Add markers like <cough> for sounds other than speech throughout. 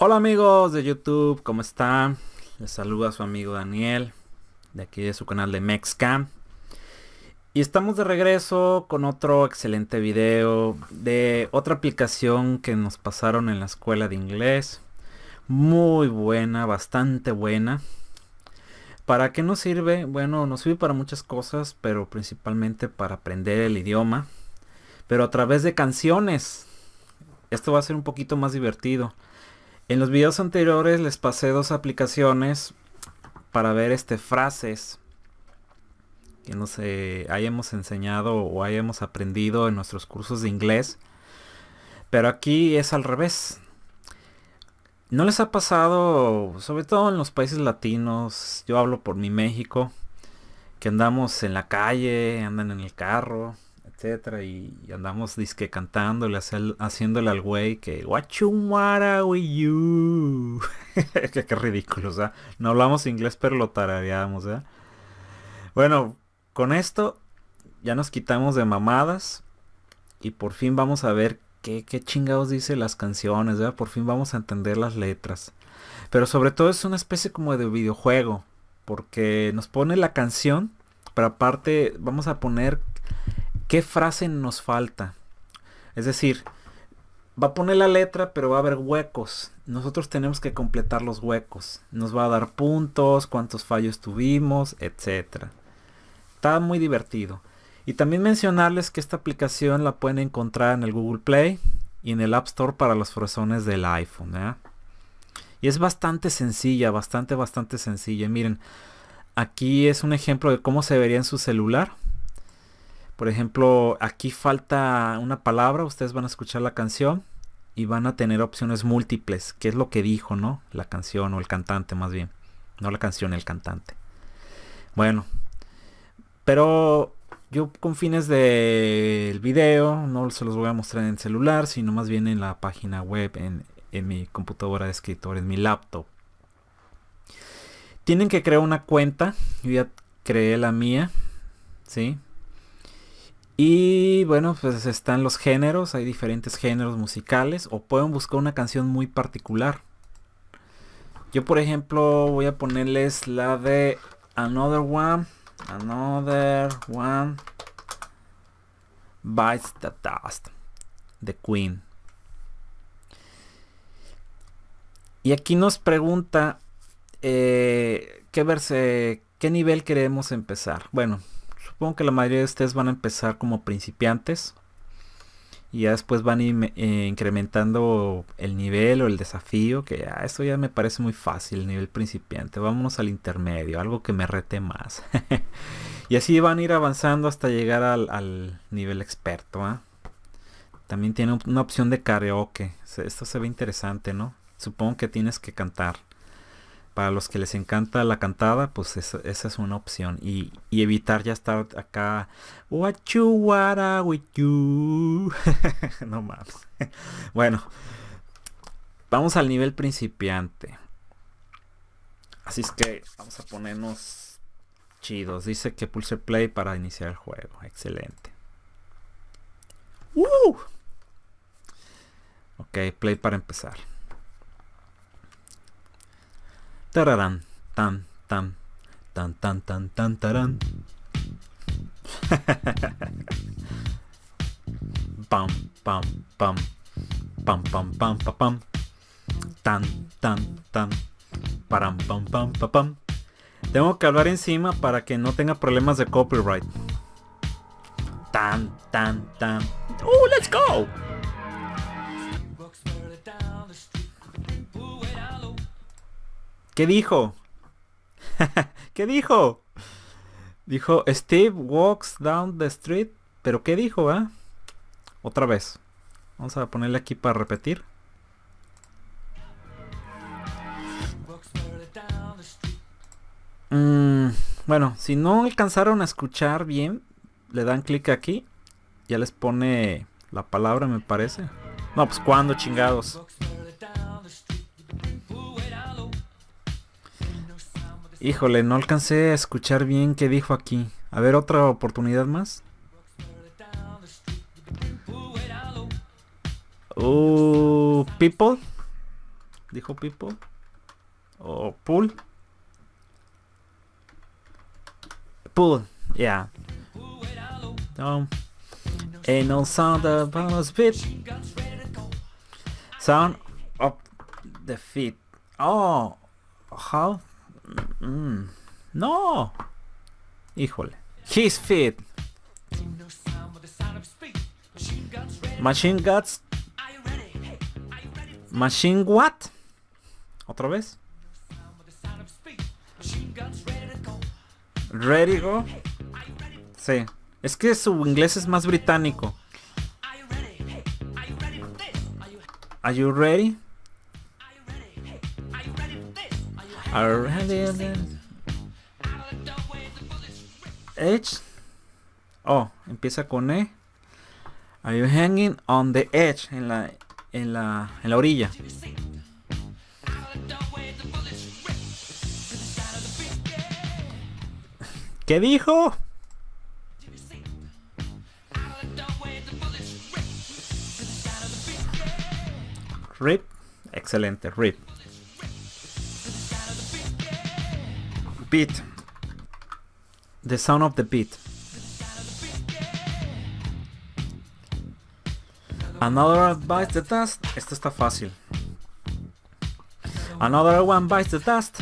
Hola amigos de YouTube, ¿cómo están? Les saluda su amigo Daniel, de aquí de su canal de Mexcam. Y estamos de regreso con otro excelente video de otra aplicación que nos pasaron en la escuela de inglés. Muy buena, bastante buena. ¿Para qué nos sirve? Bueno, nos sirve para muchas cosas, pero principalmente para aprender el idioma. Pero a través de canciones. Esto va a ser un poquito más divertido. En los videos anteriores les pasé dos aplicaciones para ver este frases que no sé, hayamos enseñado o hayamos aprendido en nuestros cursos de inglés. Pero aquí es al revés. ¿No les ha pasado, sobre todo en los países latinos, yo hablo por mi México, que andamos en la calle, andan en el carro, etcétera, y, andamos disque cantándole, haciéndole al güey que you <laughs> with you. qué, ridículo, o sea, no hablamos inglés pero lo tarareamos, ¿eh? Bueno, con esto ya nos quitamos de mamadas y por fin vamos a ver qué, qué chingados dice las canciones, ¿verdad? Por fin vamos a entender las letras. Pero sobre todo es una especie como de videojuego, porque nos pone la canción, pero aparte vamos a poner ¿Qué frase nos falta? Es decir, va a poner la letra, pero va a haber huecos. Nosotros tenemos que completar los huecos. Nos va a dar puntos, cuántos fallos tuvimos, etc. Está muy divertido. Y también mencionarles que esta aplicación la pueden encontrar en el Google Play y en el App Store para los fresones del iPhone. Y es bastante sencilla, bastante, bastante sencilla. Miren, aquí es un ejemplo de cómo se vería en su celular. Por ejemplo, aquí falta una palabra, ustedes van a escuchar la canción y van a tener opciones múltiples, que es lo que dijo, ¿no? La canción o el cantante más bien. No la canción, el cantante. Bueno, pero yo con fines del video no se los voy a mostrar en el celular, sino más bien en la página web, en, en mi computadora de escritor, en mi laptop. Tienen que crear una cuenta, yo ya creé la mía, ¿sí? Y bueno, pues están los géneros, hay diferentes géneros musicales o pueden buscar una canción muy particular. Yo por ejemplo voy a ponerles la de Another One, Another One Bites the Dust de Queen. Y aquí nos pregunta eh, qué verse, qué nivel queremos empezar. Bueno, Supongo que la mayoría de ustedes van a empezar como principiantes. Y ya después van eh, incrementando el nivel o el desafío. Que ya, eso ya me parece muy fácil, el nivel principiante. Vámonos al intermedio, algo que me rete más. <laughs> y así van a ir avanzando hasta llegar al, nivel experto. ¿ah? También tiene una opción de karaoke. Esto se ve interesante, ¿no? Supongo que tienes que cantar para los que les encanta la cantada, pues esa, es una opción. Y, evitar ya estar acá. What you wanna with you. no más. <laughs> bueno. Vamos al nivel principiante. Así es que vamos a ponernos chidos. Dice que pulse play para iniciar el juego. Excelente. Ok, play para empezar. Tararán, tan, tan, tan, tan, tan, tan, tarán. <laughs> pam, pam, pam, pam, pam, pam, pam, pam. Tan, tan, tan, param, pam, pam, pam, pam. Tengo que hablar encima para que no tenga problemas de copyright. Tan, tan, tan. ¡Uh, let's go! ¿Qué dijo? <laughs> ¿Qué dijo? Dijo, Steve walks down the street. ¿Pero qué dijo, ah? Otra vez. Vamos a ponerle aquí para repetir. Mm, bueno, si no alcanzaron a escuchar bien, le dan clic aquí. Ya les pone la palabra, me parece. No, pues cuando chingados. Híjole, no alcancé a escuchar bien qué dijo aquí. A ver, otra oportunidad más. Uh, people. dijo people. O pool. Pool, yeah. No. Ain't no sound of bonus beat. Sound of the feet. Oh, how? Mm, no. Híjole. His feet. Machine Guts. Machine what? ¿Otra vez? Ready go. Sí. Es que su inglés es más británico. Are you ready? Edge. Oh, empieza con E. Are you hanging on the edge? En la, en la, en la orilla. ¿Qué dijo? Rip. Excelente, rip. Beat. The sound of the beat. Another bites the dust. Esto está fácil. Another one bites the dust.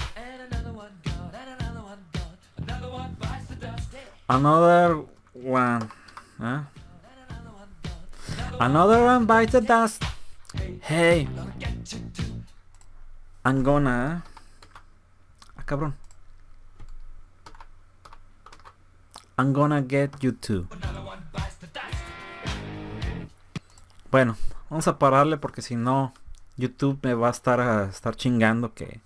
Another one. ¿eh? Another one bites the dust. Hey. I'm gonna. Ah, cabrón. I'm gonna get you too. Bueno, vamos a pararle porque si no, YouTube me va a estar a estar chingando que.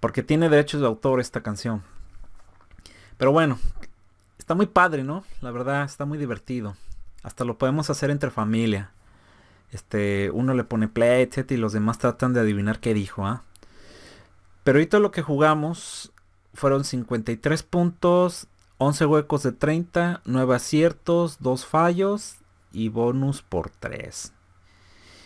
Porque tiene derechos de autor esta canción. Pero bueno, está muy padre, ¿no? La verdad, está muy divertido. Hasta lo podemos hacer entre familia. Este, uno le pone play, etc. Y los demás tratan de adivinar qué dijo, ¿ah? Pero ahorita lo que jugamos fueron 53 puntos, 11 huecos de 30, 9 aciertos, 2 fallos y bonus por 3.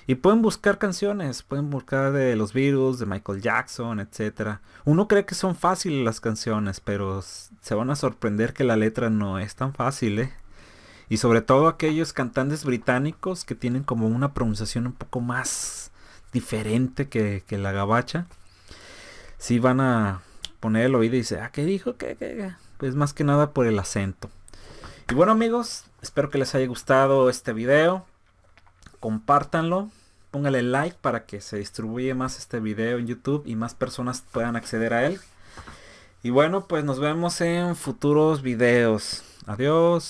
Y pueden buscar canciones, pueden buscar de los Beatles, de Michael Jackson, etc. Uno cree que son fáciles las canciones, pero se van a sorprender que la letra no es tan fácil, ¿eh? Y sobre todo aquellos cantantes británicos que tienen como una pronunciación un poco más diferente que, la gabacha. Si van a poner el oído y dice, ah, ¿qué dijo? ¿Qué, qué? Pues más que nada por el acento. Y bueno amigos, espero que les haya gustado este video. Compártanlo. Póngale like para que se distribuya más este video en YouTube y más personas puedan acceder a él. Y bueno, pues nos vemos en futuros videos. Adiós.